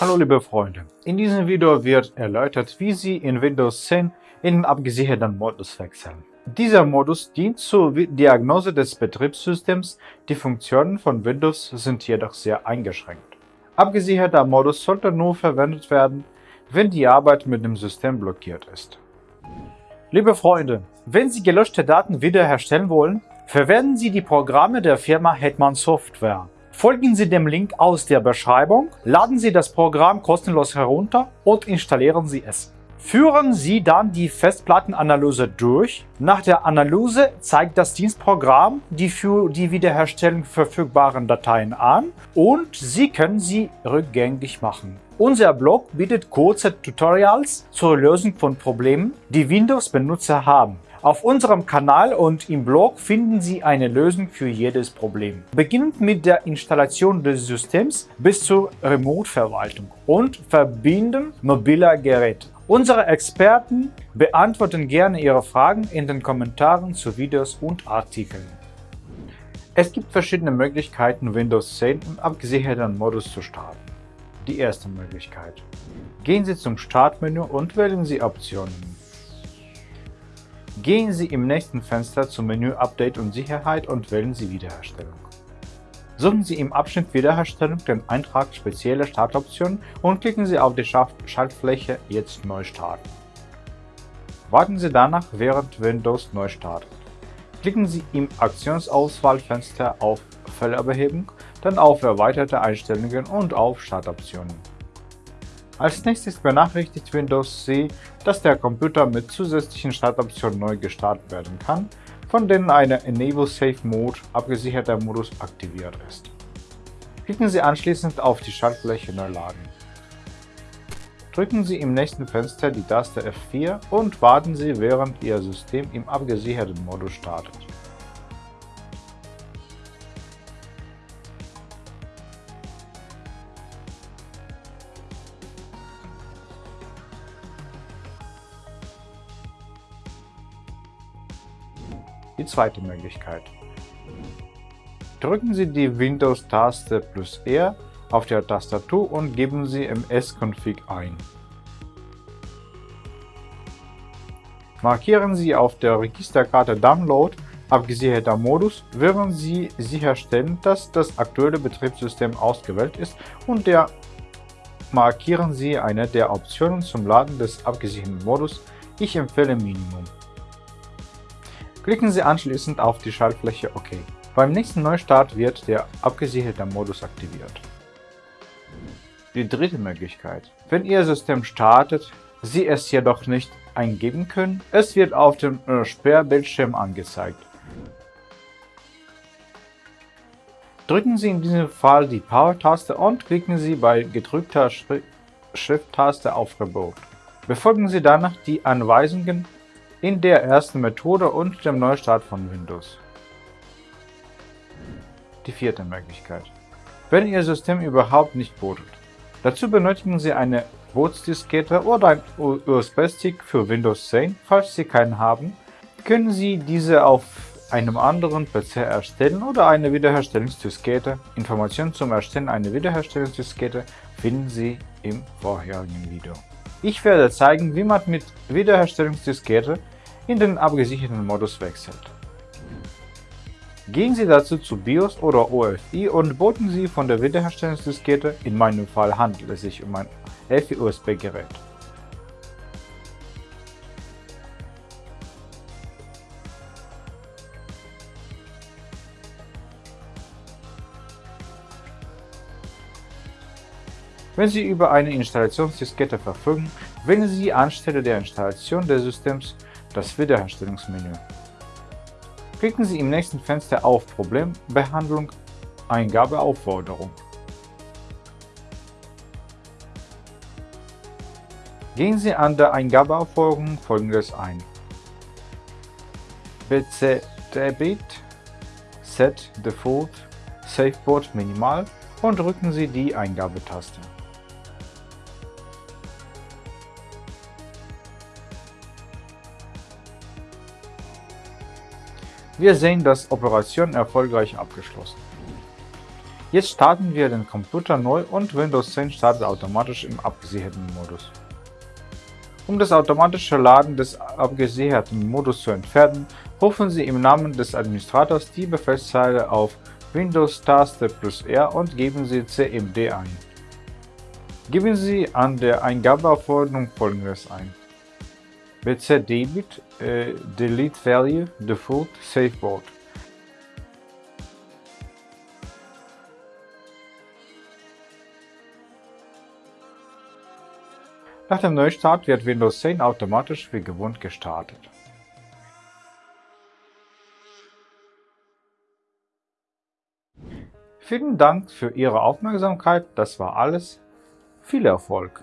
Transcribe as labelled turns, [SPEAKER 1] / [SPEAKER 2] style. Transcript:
[SPEAKER 1] Hallo liebe Freunde, in diesem Video wird erläutert, wie Sie in Windows 10 in den abgesicherten Modus wechseln. Dieser Modus dient zur Diagnose des Betriebssystems, die Funktionen von Windows sind jedoch sehr eingeschränkt. Abgesicherter Modus sollte nur verwendet werden, wenn die Arbeit mit dem System blockiert ist. Liebe Freunde, wenn Sie gelöschte Daten wiederherstellen wollen, verwenden Sie die Programme der Firma Hetman Software. Folgen Sie dem Link aus der Beschreibung, laden Sie das Programm kostenlos herunter und installieren Sie es. Führen Sie dann die Festplattenanalyse durch. Nach der Analyse zeigt das Dienstprogramm die für die Wiederherstellung verfügbaren Dateien an und Sie können sie rückgängig machen. Unser Blog bietet kurze Tutorials zur Lösung von Problemen, die Windows-Benutzer haben. Auf unserem Kanal und im Blog finden Sie eine Lösung für jedes Problem. Beginnend mit der Installation des Systems bis zur Remote-Verwaltung und Verbinden mobiler Geräte. Unsere Experten beantworten gerne Ihre Fragen in den Kommentaren zu Videos und Artikeln. Es gibt verschiedene Möglichkeiten, Windows 10 im abgesicherten Modus zu starten. Die erste Möglichkeit. Gehen Sie zum Startmenü und wählen Sie Optionen. Gehen Sie im nächsten Fenster zum Menü Update und Sicherheit und wählen Sie Wiederherstellung. Suchen Sie im Abschnitt Wiederherstellung den Eintrag Spezielle Startoptionen und klicken Sie auf die Schaltfläche Jetzt neu starten. Warten Sie danach, während Windows neu startet. Klicken Sie im Aktionsauswahlfenster auf Fehlerbehebung, dann auf Erweiterte Einstellungen und auf Startoptionen. Als nächstes benachrichtigt Windows Sie, dass der Computer mit zusätzlichen Startoptionen neu gestartet werden kann, von denen eine Enable Safe Mode abgesicherter Modus aktiviert ist. Klicken Sie anschließend auf die Schaltfläche Neu laden. Drücken Sie im nächsten Fenster die Taste F4 und warten Sie, während Ihr System im abgesicherten Modus startet. Die zweite Möglichkeit. Drücken Sie die Windows-Taste plus R auf der Tastatur und geben Sie ms-config ein. Markieren Sie auf der Registerkarte Download abgesicherter Modus, während Sie sicherstellen, dass das aktuelle Betriebssystem ausgewählt ist und der markieren Sie eine der Optionen zum Laden des abgesicherten Modus. Ich empfehle Minimum. Klicken Sie anschließend auf die Schaltfläche OK. Beim nächsten Neustart wird der abgesicherte Modus aktiviert. Die dritte Möglichkeit. Wenn Ihr System startet, Sie es jedoch nicht eingeben können, es wird auf dem äh, Sperrbildschirm angezeigt. Drücken Sie in diesem Fall die Power-Taste und klicken Sie bei gedrückter Shift-Taste auf Reboot. Befolgen Sie danach die Anweisungen in der ersten Methode und dem Neustart von Windows. Die vierte Möglichkeit. Wenn Ihr System überhaupt nicht bootet. Dazu benötigen Sie eine Bootsdiskette oder ein USB-Stick für Windows 10. Falls Sie keinen haben, können Sie diese auf einem anderen PC erstellen oder eine Wiederherstellungsdiskette. Informationen zum Erstellen einer Wiederherstellungsdiskette finden Sie im vorherigen Video. Ich werde zeigen, wie man mit Wiederherstellungsdiskette in den abgesicherten Modus wechselt. Gehen Sie dazu zu BIOS oder OFI und booten Sie von der Wiederherstellungsdiskette, in meinem Fall handelt es sich um ein FI-USB-Gerät. Wenn Sie über eine Installationsdiskette verfügen, wählen Sie anstelle der Installation des Systems das Wiederherstellungsmenü. Klicken Sie im nächsten Fenster auf Problembehandlung Eingabeaufforderung. Gehen Sie an der Eingabeaufforderung folgendes ein. BC Debit Set Default Safeboard Minimal und drücken Sie die Eingabetaste. Wir sehen, dass Operation erfolgreich abgeschlossen. Jetzt starten wir den Computer neu und Windows 10 startet automatisch im abgesicherten Modus. Um das automatische Laden des abgesicherten Modus zu entfernen, rufen Sie im Namen des Administrators die Befehlszeile auf Windows-Taste plus R und geben Sie cmd ein. Geben Sie an der Eingabeaufforderung folgendes ein. Bcdebit äh, delete value default saveboard Nach dem Neustart wird Windows 10 automatisch wie gewohnt gestartet. Vielen Dank für Ihre Aufmerksamkeit, das war alles. Viel Erfolg!